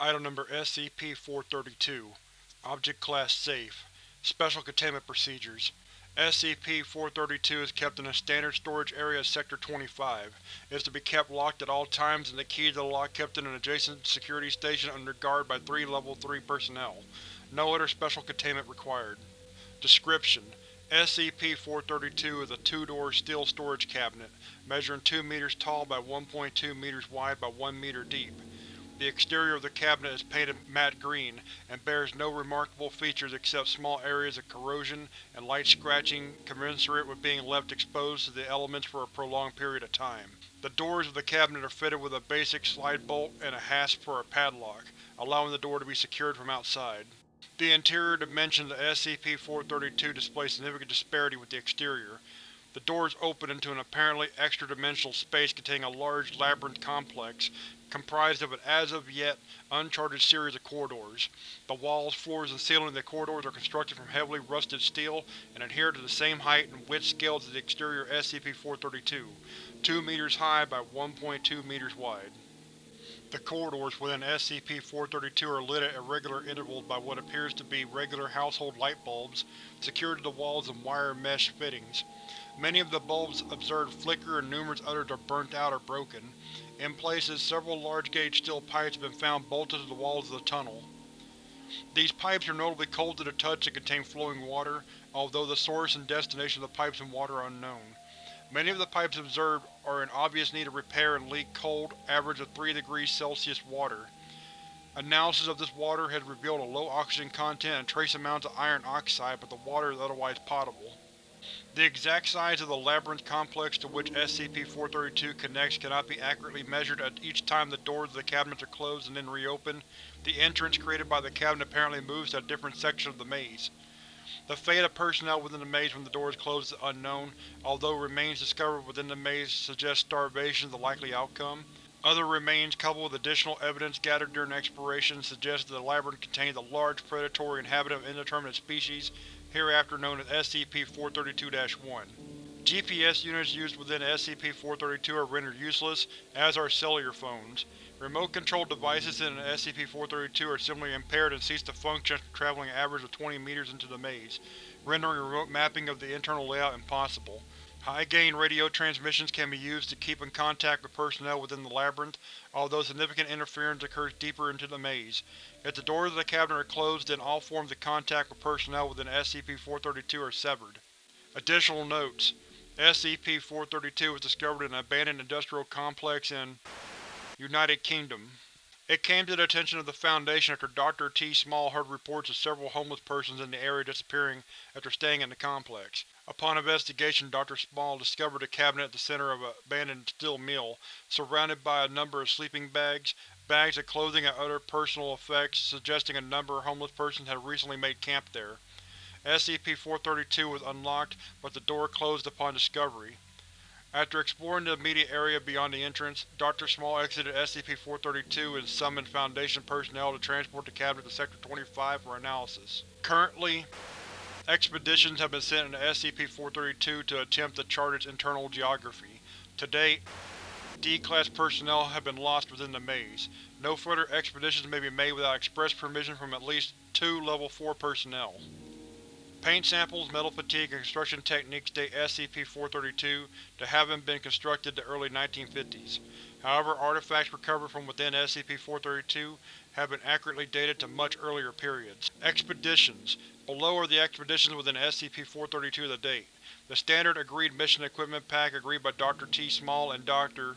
Item Number SCP-432 Object Class Safe Special Containment Procedures SCP-432 is kept in a standard storage area of Sector-25. It is to be kept locked at all times and the key to the lock kept in an adjacent security station under guard by three Level 3 personnel. No other special containment required. Description: SCP-432 is a two-door steel storage cabinet, measuring 2 meters tall by 1.2 meters wide by 1 meter deep. The exterior of the cabinet is painted matte green, and bears no remarkable features except small areas of corrosion and light scratching commensurate with being left exposed to the elements for a prolonged period of time. The doors of the cabinet are fitted with a basic slide bolt and a hasp for a padlock, allowing the door to be secured from outside. The interior dimensions of SCP-432 display significant disparity with the exterior. The doors open into an apparently extra-dimensional space containing a large labyrinth complex, comprised of an as-of-yet uncharted series of corridors. The walls, floors, and ceiling of the corridors are constructed from heavily rusted steel and adhere to the same height and width scales as the exterior SCP-432, 2 meters high by 1.2 meters wide. The corridors within SCP-432 are lit at irregular intervals by what appears to be regular household light bulbs, secured to the walls of wire mesh fittings. Many of the bulbs observed flicker and numerous others are burnt out or broken. In places, several large-gauge steel pipes have been found bolted to the walls of the tunnel. These pipes are notably cold to the touch and contain flowing water, although the source and destination of the pipes and water are unknown. Many of the pipes observed are in obvious need of repair and leak cold, average of 3 degrees Celsius water. Analysis of this water has revealed a low oxygen content and trace amounts of iron oxide, but the water is otherwise potable. The exact size of the labyrinth complex to which SCP-432 connects cannot be accurately measured at each time the doors of the cabinets are closed and then reopened. The entrance created by the cabinet apparently moves to a different section of the maze. The fate of personnel within the maze when the doors is closed is unknown, although remains discovered within the maze suggest starvation is the likely outcome. Other remains, coupled with additional evidence gathered during exploration, suggest that the labyrinth contains a large predatory inhabitant of indeterminate species hereafter known as SCP-432-1. GPS units used within SCP-432 are rendered useless, as are cellular phones. Remote-controlled devices in SCP-432 are similarly impaired and cease to function after traveling an average of 20 meters into the maze, rendering remote mapping of the internal layout impossible. High-gain radio transmissions can be used to keep in contact with personnel within the labyrinth, although significant interference occurs deeper into the maze. If the doors of the cabinet are closed, then all forms of contact with personnel within SCP-432 are severed. Additional notes: SCP-432 was discovered in an abandoned industrial complex in United Kingdom. It came to the attention of the Foundation after Dr. T. Small heard reports of several homeless persons in the area disappearing after staying in the complex. Upon investigation Dr. Small discovered a cabinet at the center of an abandoned steel mill, surrounded by a number of sleeping bags, bags of clothing and other personal effects, suggesting a number of homeless persons had recently made camp there. SCP-432 was unlocked, but the door closed upon discovery. After exploring the immediate area beyond the entrance, Dr. Small exited SCP-432 and summoned Foundation personnel to transport the cabinet to Sector-25 for analysis. Currently, expeditions have been sent into SCP-432 to attempt to chart its internal geography. To date, D-Class personnel have been lost within the maze. No further expeditions may be made without express permission from at least two Level 4 personnel. Paint samples, metal fatigue, and construction techniques date SCP-432 to having been constructed the early 1950s. However, artifacts recovered from within SCP-432 have been accurately dated to much earlier periods. Expeditions Below are the expeditions within SCP-432 to date. The standard agreed mission equipment pack agreed by Dr. T. Small and Dr.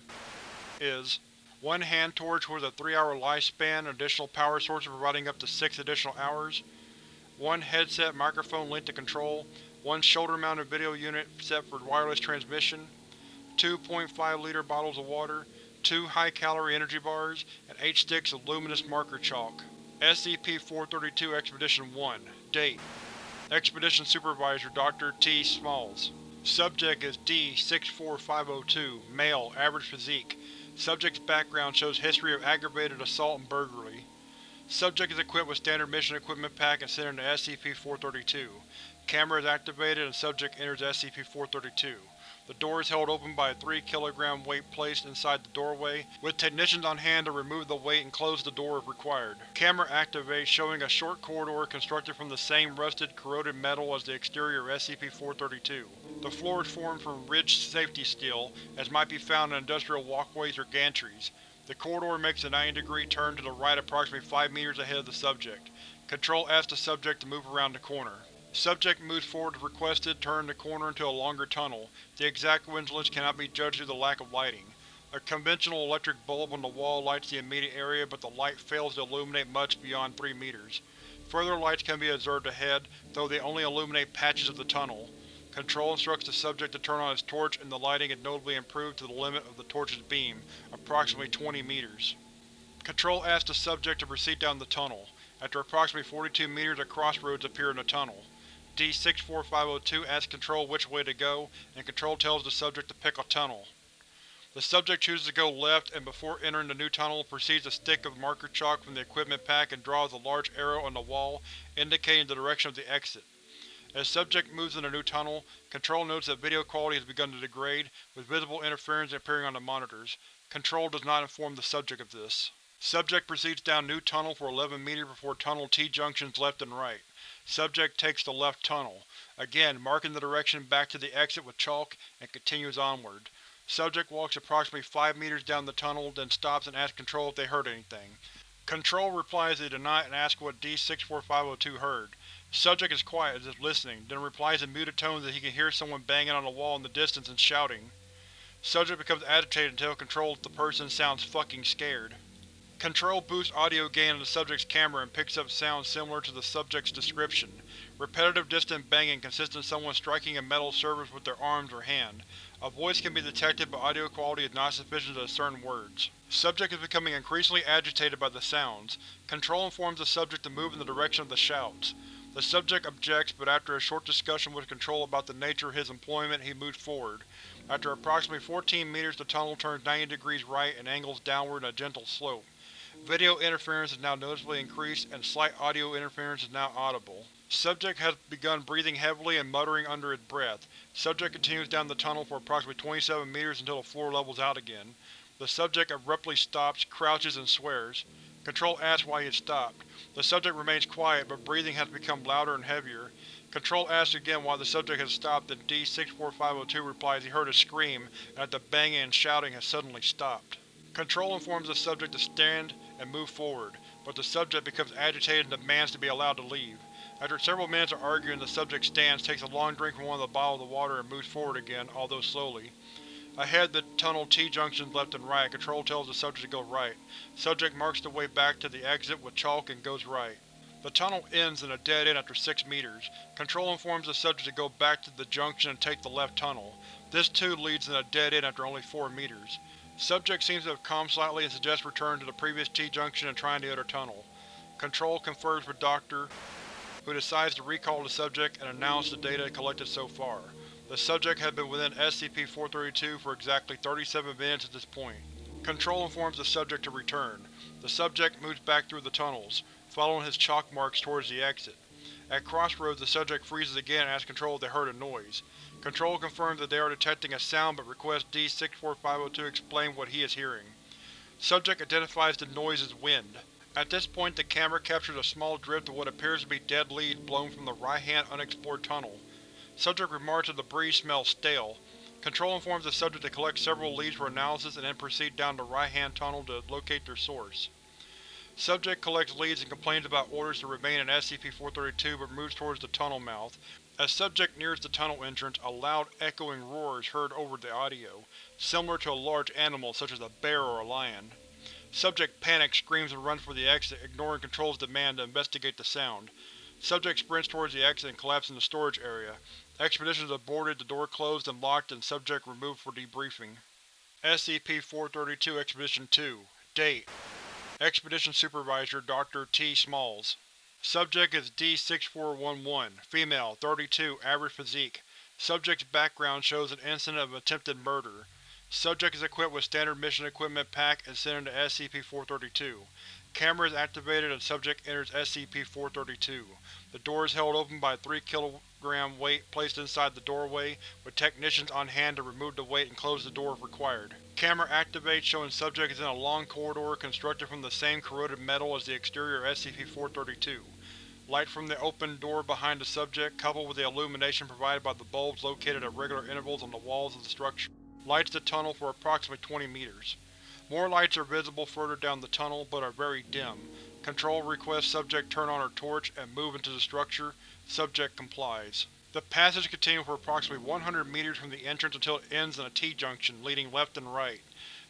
is one hand torch with a 3-hour lifespan, additional power sources providing up to 6 additional hours, one headset microphone linked to control, one shoulder-mounted video unit set for wireless transmission, two 0.5-liter bottles of water, two high-calorie energy bars, and eight sticks of luminous marker chalk. SCP-432 Expedition 1 Date Expedition Supervisor Dr. T. Smalls Subject is D-64502, male, average physique. Subject's background shows history of aggravated assault and burglary. Subject is equipped with standard mission equipment pack and sent into SCP-432. Camera is activated and subject enters SCP-432. The door is held open by a 3 kg weight placed inside the doorway, with technicians on hand to remove the weight and close the door if required. Camera activates showing a short corridor constructed from the same rusted, corroded metal as the exterior of SCP-432. The floor is formed from ridged safety steel, as might be found in industrial walkways or gantries. The corridor makes a 90 degree turn to the right approximately 5 meters ahead of the subject. Control asks the subject to move around the corner. Subject moves forward as requested, turning the corner into a longer tunnel. The exact coincidence cannot be judged due to the lack of lighting. A conventional electric bulb on the wall lights the immediate area, but the light fails to illuminate much beyond 3 meters. Further lights can be observed ahead, though they only illuminate patches of the tunnel. Control instructs the subject to turn on his torch and the lighting is notably improved to the limit of the torch's beam, approximately 20 meters. Control asks the subject to proceed down the tunnel. After approximately 42 meters a crossroads appear in the tunnel. D-64502 asks Control which way to go, and Control tells the subject to pick a tunnel. The subject chooses to go left and before entering the new tunnel proceeds to stick of marker chalk from the equipment pack and draws a large arrow on the wall indicating the direction of the exit. As subject moves in the new tunnel, Control notes that video quality has begun to degrade, with visible interference appearing on the monitors. Control does not inform the subject of this. Subject proceeds down new tunnel for 11 meters before tunnel T-junctions left and right. Subject takes the left tunnel, again marking the direction back to the exit with chalk, and continues onward. Subject walks approximately 5 meters down the tunnel, then stops and asks Control if they heard anything. Control replies they did not and asks what D-64502 heard. Subject is quiet as if listening, then replies in muted tones that he can hear someone banging on the wall in the distance and shouting. Subject becomes agitated until controls the person sounds fucking scared. Control boosts audio gain on the subject's camera and picks up sounds similar to the subject's description. Repetitive distant banging consists of someone striking a metal surface with their arms or hand. A voice can be detected but audio quality is not sufficient to discern words. Subject is becoming increasingly agitated by the sounds. Control informs the subject to move in the direction of the shouts. The subject objects, but after a short discussion with Control about the nature of his employment he moves forward. After approximately 14 meters the tunnel turns 90 degrees right and angles downward in a gentle slope. Video interference is now noticeably increased, and slight audio interference is now audible. Subject has begun breathing heavily and muttering under his breath. Subject continues down the tunnel for approximately 27 meters until the floor levels out again. The subject abruptly stops, crouches, and swears. Control asks why he had stopped. The subject remains quiet, but breathing has become louder and heavier. Control asks again why the subject has stopped, and D-64502 replies he heard a scream and that the banging and shouting has suddenly stopped. Control informs the subject to stand and move forward, but the subject becomes agitated and demands to be allowed to leave. After several minutes of arguing the subject stands, takes a long drink from one of the bottles of water and moves forward again, although slowly. Ahead the tunnel T-junctions left and right, Control tells the subject to go right. Subject marks the way back to the exit with chalk and goes right. The tunnel ends in a dead end after 6 meters. Control informs the subject to go back to the junction and take the left tunnel. This too leads in a dead end after only 4 meters. Subject seems to have calmed slightly and suggests return to the previous T-junction and trying the other tunnel. Control confers with Dr. who decides to recall the subject and announce the data collected so far. The subject has been within SCP-432 for exactly 37 minutes at this point. Control informs the subject to return. The subject moves back through the tunnels, following his chalk marks towards the exit. At crossroads the subject freezes again and asks Control if they heard a noise. Control confirms that they are detecting a sound but requests D-64502 explain what he is hearing. Subject identifies the noise as wind. At this point the camera captures a small drift of what appears to be dead leaves blown from the right-hand unexplored tunnel. Subject remarks that the breeze smells stale. Control informs the subject to collect several leaves for analysis and then proceed down the right-hand tunnel to locate their source. Subject collects leads and complains about orders to remain in SCP-432 but moves towards the tunnel mouth. As subject nears the tunnel entrance, a loud, echoing roar is heard over the audio, similar to a large animal such as a bear or a lion. Subject panics, screams and runs for the exit, ignoring Control's demand to investigate the sound. Subject sprints towards the exit and collapses in the storage area. Expedition is aborted, the door closed and locked, and subject removed for debriefing. SCP-432 Expedition 2 Date Expedition Supervisor Dr. T. Smalls Subject is D-6411, female, 32, average physique. Subject's background shows an incident of attempted murder. Subject is equipped with standard mission equipment pack and sent into SCP-432. Camera is activated and subject enters SCP-432. The door is held open by a 3 kg weight placed inside the doorway, with technicians on hand to remove the weight and close the door if required. Camera activates showing subject is in a long corridor constructed from the same corroded metal as the exterior of SCP-432. Light from the open door behind the subject, coupled with the illumination provided by the bulbs located at regular intervals on the walls of the structure, lights the tunnel for approximately 20 meters. More lights are visible further down the tunnel, but are very dim. Control requests subject turn on her torch and move into the structure. Subject complies. The passage continues for approximately 100 meters from the entrance until it ends in a T-junction, leading left and right.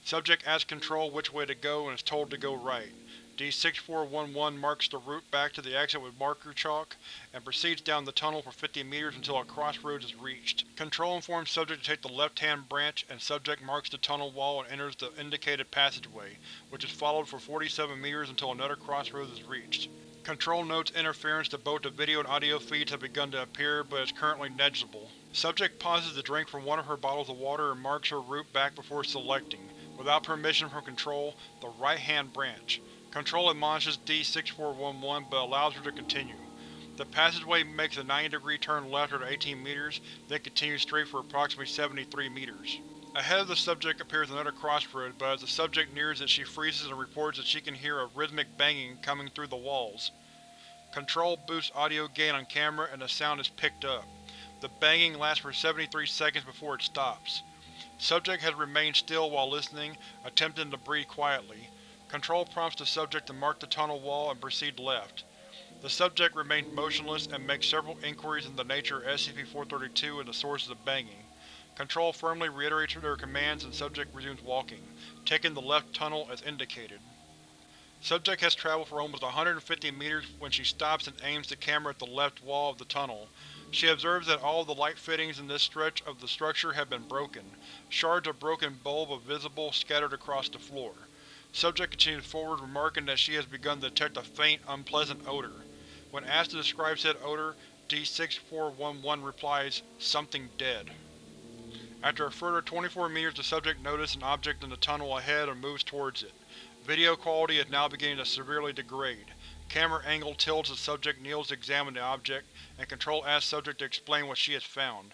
Subject asks Control which way to go and is told to go right. D-6411 marks the route back to the exit with marker chalk, and proceeds down the tunnel for 50 meters until a crossroads is reached. Control informs Subject to take the left-hand branch, and Subject marks the tunnel wall and enters the indicated passageway, which is followed for 47 meters until another crossroads is reached. Control notes interference to both the video and audio feeds have begun to appear, but is currently negligible. Subject pauses to drink from one of her bottles of water and marks her route back before selecting, without permission from Control, the right-hand branch. Control admonishes D-6411 but allows her to continue. The passageway makes a 90 degree turn left at 18 meters, then continues straight for approximately 73 meters. Ahead of the subject appears another crossroad, but as the subject nears it she freezes and reports that she can hear a rhythmic banging coming through the walls. Control boosts audio gain on camera and the sound is picked up. The banging lasts for 73 seconds before it stops. Subject has remained still while listening, attempting to breathe quietly. Control prompts the subject to mark the tunnel wall and proceed left. The subject remains motionless and makes several inquiries into the nature of SCP-432 and the sources of the banging. Control firmly reiterates their commands and subject resumes walking, taking the left tunnel as indicated. Subject has traveled for almost 150 meters when she stops and aims the camera at the left wall of the tunnel. She observes that all the light fittings in this stretch of the structure have been broken. Shards of broken bulb are visible scattered across the floor. Subject continues forward, remarking that she has begun to detect a faint, unpleasant odor. When asked to describe said odor, D-6411 replies, something dead. After a further 24 meters the subject notices an object in the tunnel ahead and moves towards it. Video quality is now beginning to severely degrade. Camera angle tilts as subject kneels to examine the object, and Control asks subject to explain what she has found.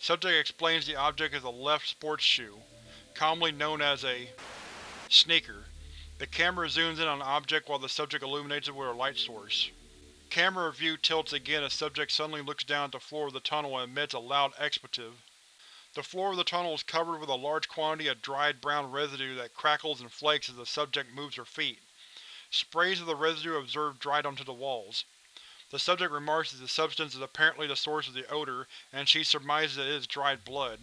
Subject explains the object is a left sports shoe, commonly known as a sneaker. The camera zooms in on the object while the subject illuminates it with a light source. Camera view tilts again as subject suddenly looks down at the floor of the tunnel and emits a loud expletive. The floor of the tunnel is covered with a large quantity of dried brown residue that crackles and flakes as the subject moves her feet. Sprays of the residue observed dried onto the walls. The subject remarks that the substance is apparently the source of the odor, and she surmises that it is dried blood.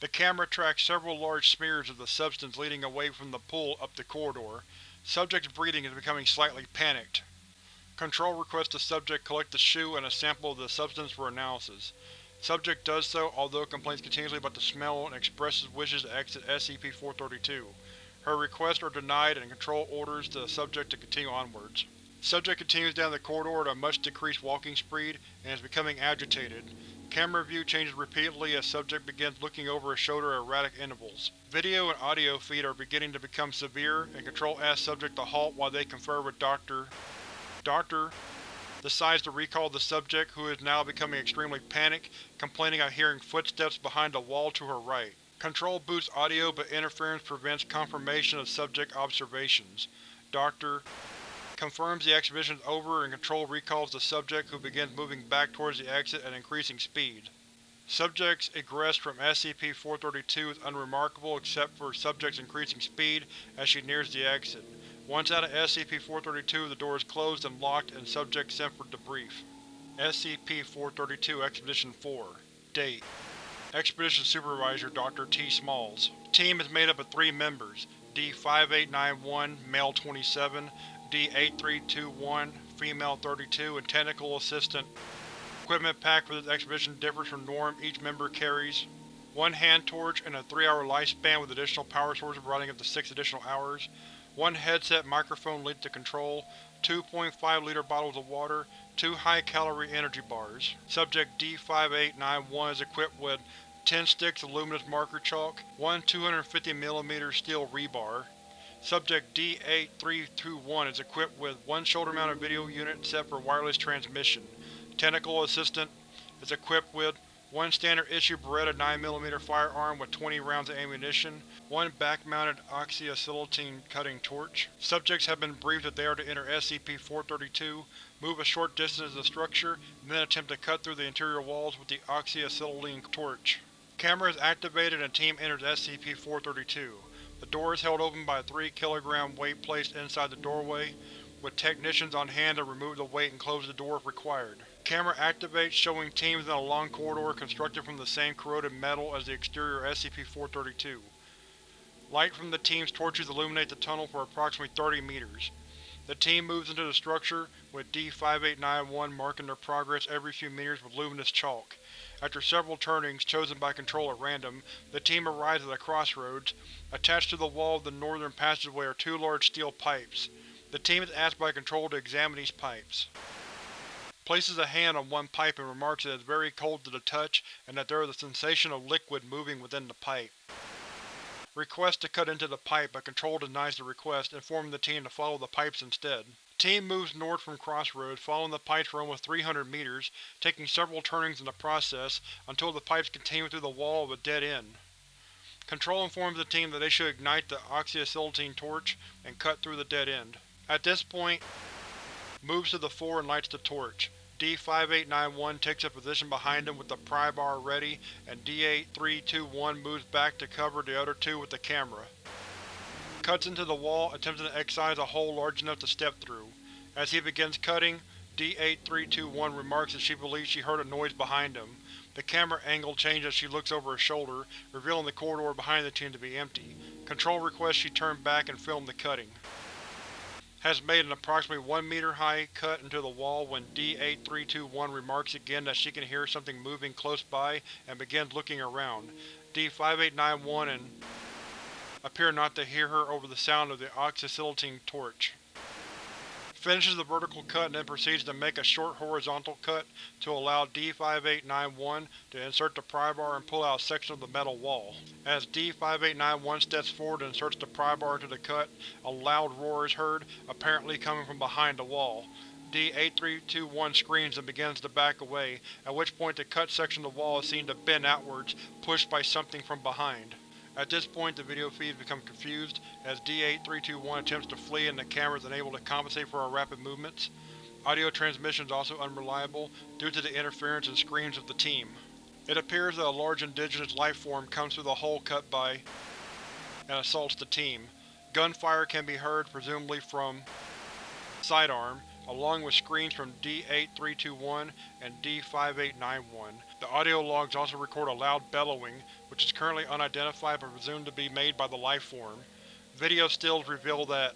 The camera tracks several large smears of the substance leading away from the pool up the corridor. Subject's breathing is becoming slightly panicked. Control requests the subject collect the shoe and a sample of the substance for analysis. Subject does so, although complains continuously about the smell and expresses wishes to exit SCP-432. Her requests are denied and Control orders the subject to continue onwards. Subject continues down the corridor at a much decreased walking speed and is becoming agitated. Camera view changes repeatedly as subject begins looking over his shoulder at erratic intervals. Video and audio feed are beginning to become severe, and Control asks subject to halt while they confer with Dr. Doctor decides to recall the subject, who is now becoming extremely panicked, complaining of hearing footsteps behind a wall to her right. Control boosts audio but interference prevents confirmation of subject observations. Doctor confirms the exhibition is over and Control recalls the subject who begins moving back towards the exit at increasing speed. Subject's egress from SCP-432 is unremarkable except for subject's increasing speed as she nears the exit. Once out of SCP-432 the door is closed and locked and subject sent for debrief. SCP-432 Expedition 4 Date Expedition Supervisor Dr. T. Smalls Team is made up of three members, D-5891, Male 27, D-8321, Female 32, and Technical Assistant. Equipment pack for this expedition differs from norm each member carries one hand torch and a 3-hour lifespan with additional power sources running up to 6 additional hours, one headset microphone linked to control, 2.5 liter bottles of water, two high-calorie energy bars. Subject D-5891 is equipped with 10 sticks of luminous marker chalk, one 250mm steel rebar, Subject D-8321 is equipped with one shoulder-mounted video unit set for wireless transmission. Technical Assistant is equipped with one standard-issue Beretta 9mm firearm with 20 rounds of ammunition, one back-mounted oxyacetylene cutting torch. Subjects have been briefed that they are to enter SCP-432, move a short distance to the structure, and then attempt to cut through the interior walls with the oxyacetylene torch. Camera is activated and team enters SCP-432. The door is held open by a 3 kg weight placed inside the doorway, with technicians on hand to remove the weight and close the door if required. Camera activates, showing teams in a long corridor constructed from the same corroded metal as the exterior SCP-432. Light from the team's torches illuminate the tunnel for approximately 30 meters. The team moves into the structure, with D-5891 marking their progress every few meters with luminous chalk. After several turnings, chosen by Control at random, the team arrives at a crossroads. Attached to the wall of the northern passageway are two large steel pipes. The team is asked by Control to examine these pipes places a hand on one pipe and remarks that it is very cold to the touch and that there is a sensation of liquid moving within the pipe. Request to cut into the pipe, but Control denies the request, informing the team to follow the pipes instead. Team moves north from Crossroads, following the pipes for almost 300 meters, taking several turnings in the process, until the pipes continue through the wall of a dead end. Control informs the team that they should ignite the oxyacetylene torch and cut through the dead end. At this point, moves to the fore and lights the torch. D-5891 takes a position behind him with the pry bar ready, and D-8321 moves back to cover the other two with the camera. Cuts into the wall, attempting to excise a hole large enough to step through. As he begins cutting, D-8321 remarks that she believes she heard a noise behind him. The camera angle changes as she looks over her shoulder, revealing the corridor behind the team to be empty. Control requests she turn back and film the cutting has made an approximately 1 meter high cut into the wall when D-8321 remarks again that she can hear something moving close by and begins looking around. D-5891 and appear not to hear her over the sound of the oxyacetylene torch finishes the vertical cut and then proceeds to make a short horizontal cut to allow D-5891 to insert the pry bar and pull out a section of the metal wall. As D-5891 steps forward and inserts the pry bar into the cut, a loud roar is heard, apparently coming from behind the wall. D-8321 screams and begins to back away, at which point the cut section of the wall is seen to bend outwards, pushed by something from behind. At this point the video feeds become confused, as D-8321 attempts to flee and the camera is unable to compensate for our rapid movements. Audio transmission is also unreliable, due to the interference and screams of the team. It appears that a large indigenous lifeform comes through the hole cut by and assaults the team. Gunfire can be heard, presumably from sidearm, along with screams from D-8321 and D-5891. The audio logs also record a loud bellowing, which is currently unidentified but presumed to be made by the lifeform. Video stills reveal that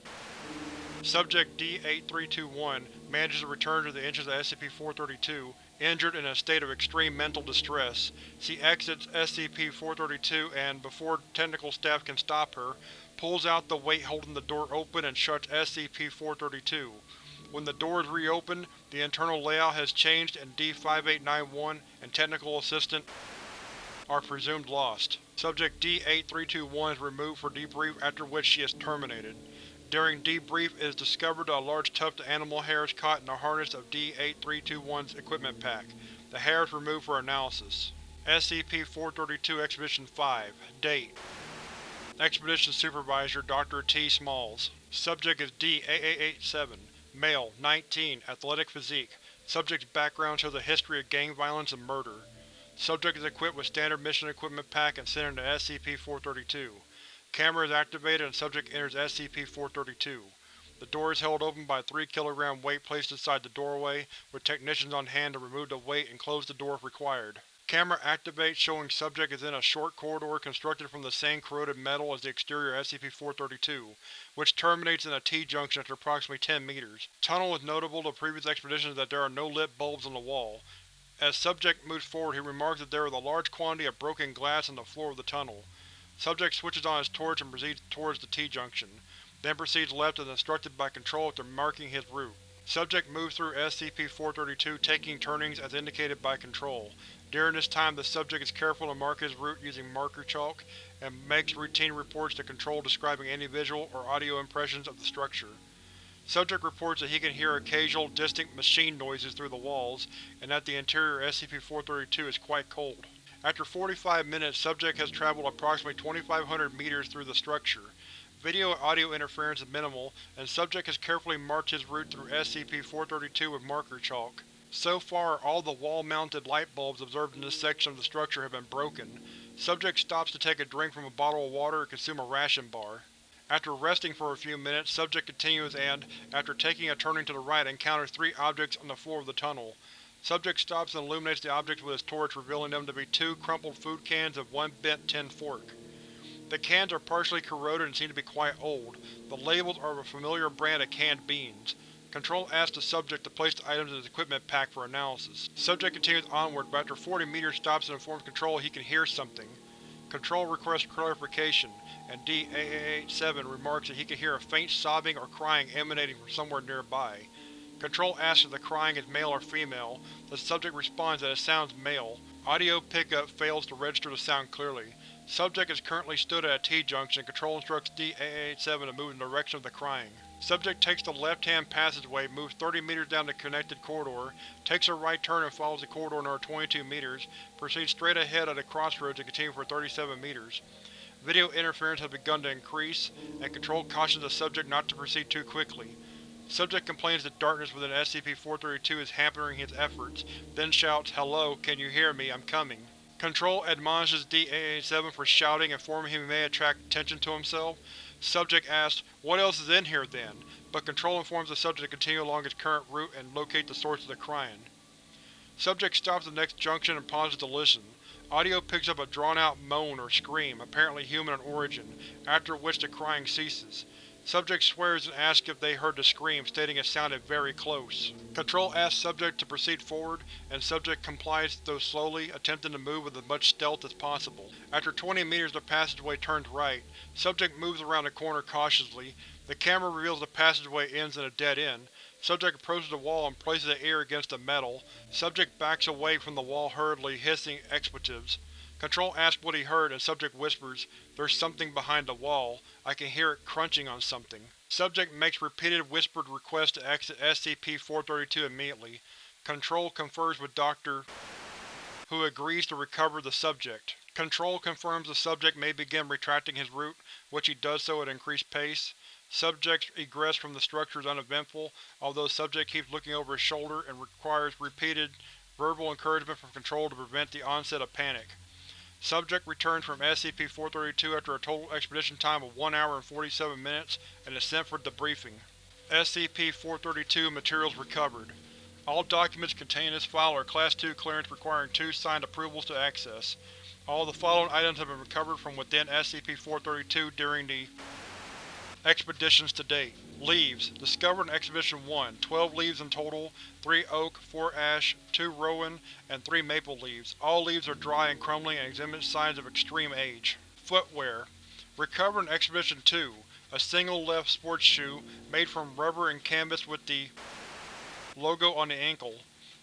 Subject D-8321 manages to return to the entrance of SCP-432, injured in a state of extreme mental distress. She exits SCP-432 and, before technical staff can stop her, pulls out the weight holding the door open and shuts SCP-432. When the door is reopened, the internal layout has changed and D-5891 and Technical Assistant are presumed lost. Subject D-8321 is removed for debrief after which she is terminated. During debrief it is discovered that a large tuft of animal hair is caught in the harness of D-8321's equipment pack. The hair is removed for analysis. SCP-432 Expedition 5 Date Expedition Supervisor Dr. T. Smalls Subject is D-8887 Male, 19, athletic physique. Subject's background shows a history of gang violence and murder. Subject is equipped with standard mission equipment pack and sent into SCP-432. Camera is activated and subject enters SCP-432. The door is held open by a 3 kg weight placed inside the doorway, with technicians on hand to remove the weight and close the door if required. Camera activates showing subject is in a short corridor constructed from the same corroded metal as the exterior SCP-432, which terminates in a T-junction after approximately 10 meters. Tunnel is notable to previous expeditions that there are no lit bulbs on the wall. As subject moves forward he remarks that there is a large quantity of broken glass on the floor of the tunnel. Subject switches on his torch and proceeds towards the T-junction, then proceeds left as instructed by Control after marking his route. Subject moves through SCP-432 taking turnings as indicated by Control. During this time the subject is careful to mark his route using marker chalk, and makes routine reports to Control describing any visual or audio impressions of the structure. Subject reports that he can hear occasional, distant machine noises through the walls, and that the interior of SCP-432 is quite cold. After 45 minutes, Subject has traveled approximately 2,500 meters through the structure. Video and audio interference is minimal, and Subject has carefully marked his route through SCP-432 with marker chalk. So far, all the wall-mounted light bulbs observed in this section of the structure have been broken. Subject stops to take a drink from a bottle of water and consume a ration bar. After resting for a few minutes, Subject continues and, after taking a turning to the right, encounters three objects on the floor of the tunnel. Subject stops and illuminates the objects with his torch, revealing them to be two crumpled food cans and one bent tin fork. The cans are partially corroded and seem to be quite old. The labels are of a familiar brand of canned beans. Control asks the subject to place the items in his equipment pack for analysis. Subject continues onward, but after 40 meters stops and informs Control he can hear something. Control requests clarification, and D-8887 remarks that he can hear a faint sobbing or crying emanating from somewhere nearby. Control asks if the crying is male or female. The subject responds that it sounds male. Audio pickup fails to register the sound clearly. Subject is currently stood at a T-junction. Control instructs D-8887 to move in the direction of the crying. Subject takes the left-hand passageway, moves 30 meters down the connected corridor, takes a right turn and follows the corridor another 22 meters, proceeds straight ahead at a crossroads and continues for 37 meters. Video interference has begun to increase, and Control cautions the subject not to proceed too quickly. Subject complains that darkness within SCP-432 is hampering his efforts, then shouts, Hello, can you hear me? I'm coming. Control admonishes D-8887 for shouting, informing him he may attract attention to himself. Subject asks, what else is in here then? But Control informs the subject to continue along its current route and locate the source of the crying. Subject stops at the next junction and pauses to listen. Audio picks up a drawn-out moan or scream, apparently human in origin, after which the crying ceases. Subject swears and asks if they heard the scream, stating it sounded very close. Control asks Subject to proceed forward, and Subject complies though slowly, attempting to move with as much stealth as possible. After 20 meters the passageway turns right. Subject moves around the corner cautiously. The camera reveals the passageway ends in a dead end. Subject approaches the wall and places the ear against the metal. Subject backs away from the wall hurriedly, hissing expletives. Control asks what he heard, and Subject whispers, There's something behind the wall. I can hear it crunching on something. Subject makes repeated whispered requests to exit SCP-432 immediately. Control confers with Dr. who agrees to recover the subject. Control confirms the subject may begin retracting his route, which he does so at increased pace. Subject's egress from the structure is uneventful, although Subject keeps looking over his shoulder and requires repeated verbal encouragement from Control to prevent the onset of panic. Subject returns from SCP-432 after a total expedition time of 1 hour and 47 minutes and is sent for debriefing. SCP-432 Materials recovered. All documents contained in this file are Class II clearance requiring two signed approvals to access. All the following items have been recovered from within SCP-432 during the expeditions to date. Leaves. Discovered in Exhibition 1. 12 leaves in total, 3 oak, 4 ash, 2 rowan, and 3 maple leaves. All leaves are dry and crumbling and exhibit signs of extreme age. Footwear. Recovered in Exhibition 2. A single left sports shoe, made from rubber and canvas with the logo on the ankle.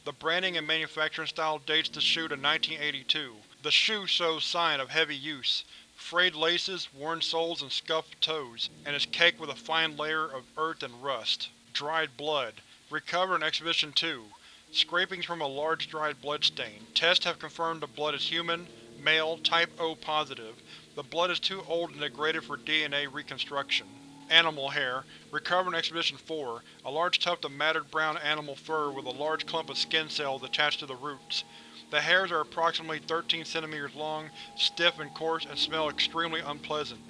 The branding and manufacturing style dates the shoe to 1982. The shoe shows sign of heavy use frayed laces, worn soles, and scuffed toes, and is caked with a fine layer of earth and rust. Dried blood. Recovered in Expedition 2. Scrapings from a large dried bloodstain. Tests have confirmed the blood is human, male, type O positive. The blood is too old and degraded for DNA reconstruction. Animal hair. Recovered in Expedition 4. A large tuft of matted brown animal fur with a large clump of skin cells attached to the roots. The hairs are approximately 13 cm long, stiff and coarse, and smell extremely unpleasant.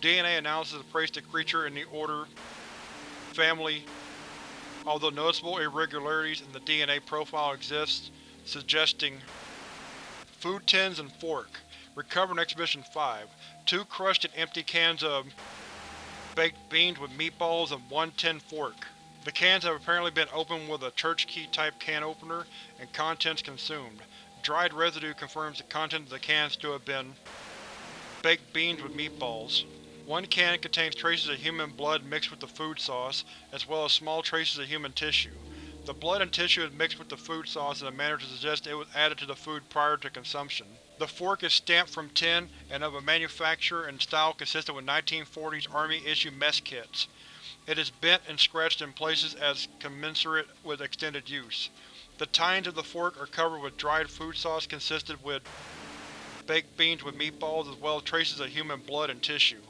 DNA analysis placed the creature in the order family, although noticeable irregularities in the DNA profile exist, suggesting Food tins and fork. Recovered in Expedition 5. Two crushed and empty cans of baked beans with meatballs and one tin fork. The cans have apparently been opened with a church key type can opener, and contents consumed. Dried residue confirms the contents of the cans to have been baked beans with meatballs. One can contains traces of human blood mixed with the food sauce, as well as small traces of human tissue. The blood and tissue is mixed with the food sauce in a manner to suggest it was added to the food prior to consumption. The fork is stamped from tin and of a manufacture and style consistent with 1940s Army-issue mess kits. It is bent and scratched in places as commensurate with extended use. The tines of the fork are covered with dried food sauce consisted with baked beans with meatballs as well as traces of human blood and tissue.